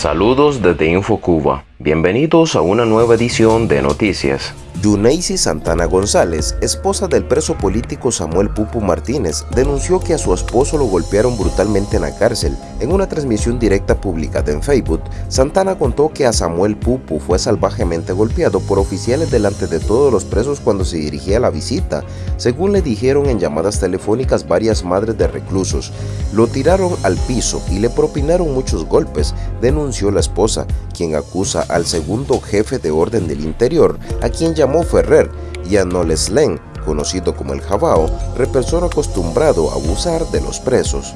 Saludos desde InfoCuba. Bienvenidos a una nueva edición de Noticias. Yuneisi Santana González, esposa del preso político Samuel Pupu Martínez, denunció que a su esposo lo golpearon brutalmente en la cárcel. En una transmisión directa publicada en Facebook, Santana contó que a Samuel Pupu fue salvajemente golpeado por oficiales delante de todos los presos cuando se dirigía a la visita, según le dijeron en llamadas telefónicas varias madres de reclusos. Lo tiraron al piso y le propinaron muchos golpes, denunció la esposa, quien acusa al segundo jefe de orden del interior, a quien llamó Ferrer y a Noleslen, conocido como el Jabao, represor acostumbrado a abusar de los presos.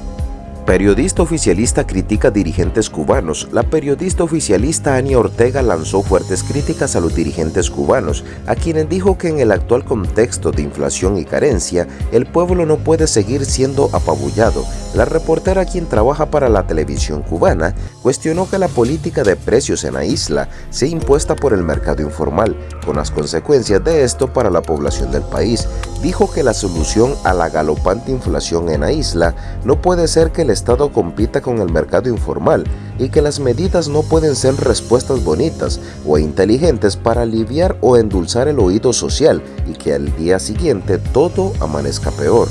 Periodista oficialista critica dirigentes cubanos. La periodista oficialista Ania Ortega lanzó fuertes críticas a los dirigentes cubanos, a quienes dijo que en el actual contexto de inflación y carencia, el pueblo no puede seguir siendo apabullado. La reportera quien trabaja para la televisión cubana cuestionó que la política de precios en la isla sea impuesta por el mercado informal, con las consecuencias de esto para la población del país. Dijo que la solución a la galopante inflación en la isla no puede ser que el Estado compita con el mercado informal y que las medidas no pueden ser respuestas bonitas o inteligentes para aliviar o endulzar el oído social y que al día siguiente todo amanezca peor.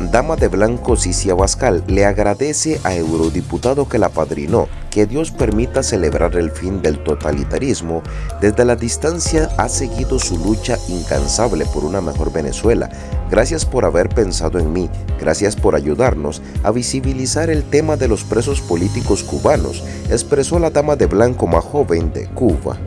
Dama de Blanco Cicia Abascal le agradece a eurodiputado que la padrinó, que Dios permita celebrar el fin del totalitarismo. Desde la distancia ha seguido su lucha incansable por una mejor Venezuela. Gracias por haber pensado en mí, gracias por ayudarnos a visibilizar el tema de los presos políticos cubanos, expresó la Dama de Blanco más joven de Cuba.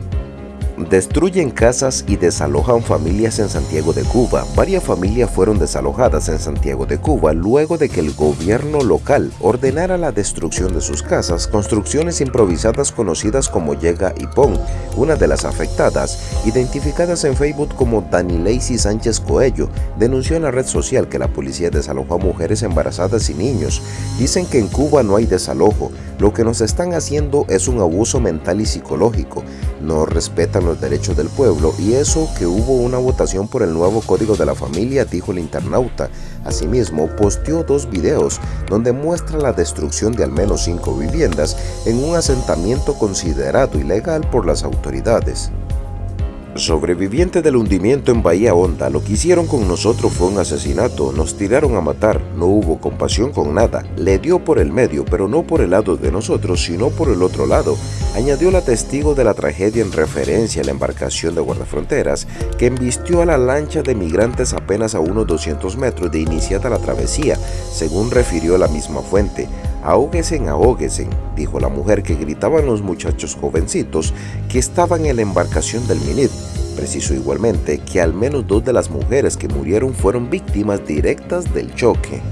Destruyen casas y desalojan familias en Santiago de Cuba. Varias familias fueron desalojadas en Santiago de Cuba luego de que el gobierno local ordenara la destrucción de sus casas, construcciones improvisadas conocidas como Llega y Pon. Una de las afectadas, identificadas en Facebook como Dani Lacey Sánchez Coello, denunció en la red social que la policía desalojó a mujeres embarazadas y niños. Dicen que en Cuba no hay desalojo, lo que nos están haciendo es un abuso mental y psicológico. No respetan los derechos del pueblo y eso que hubo una votación por el nuevo Código de la Familia, dijo el internauta. Asimismo, posteó dos videos donde muestra la destrucción de al menos cinco viviendas en un asentamiento considerado ilegal por las autoridades. Sobreviviente del hundimiento en Bahía Honda, lo que hicieron con nosotros fue un asesinato, nos tiraron a matar, no hubo compasión con nada, le dio por el medio, pero no por el lado de nosotros, sino por el otro lado, añadió la testigo de la tragedia en referencia a la embarcación de guardafronteras que embistió a la lancha de migrantes apenas a unos 200 metros de iniciada la travesía, según refirió la misma fuente. Ahóguesen, ahóguesen, dijo la mujer que gritaban los muchachos jovencitos que estaban en la embarcación del Minit. Preciso igualmente que al menos dos de las mujeres que murieron fueron víctimas directas del choque.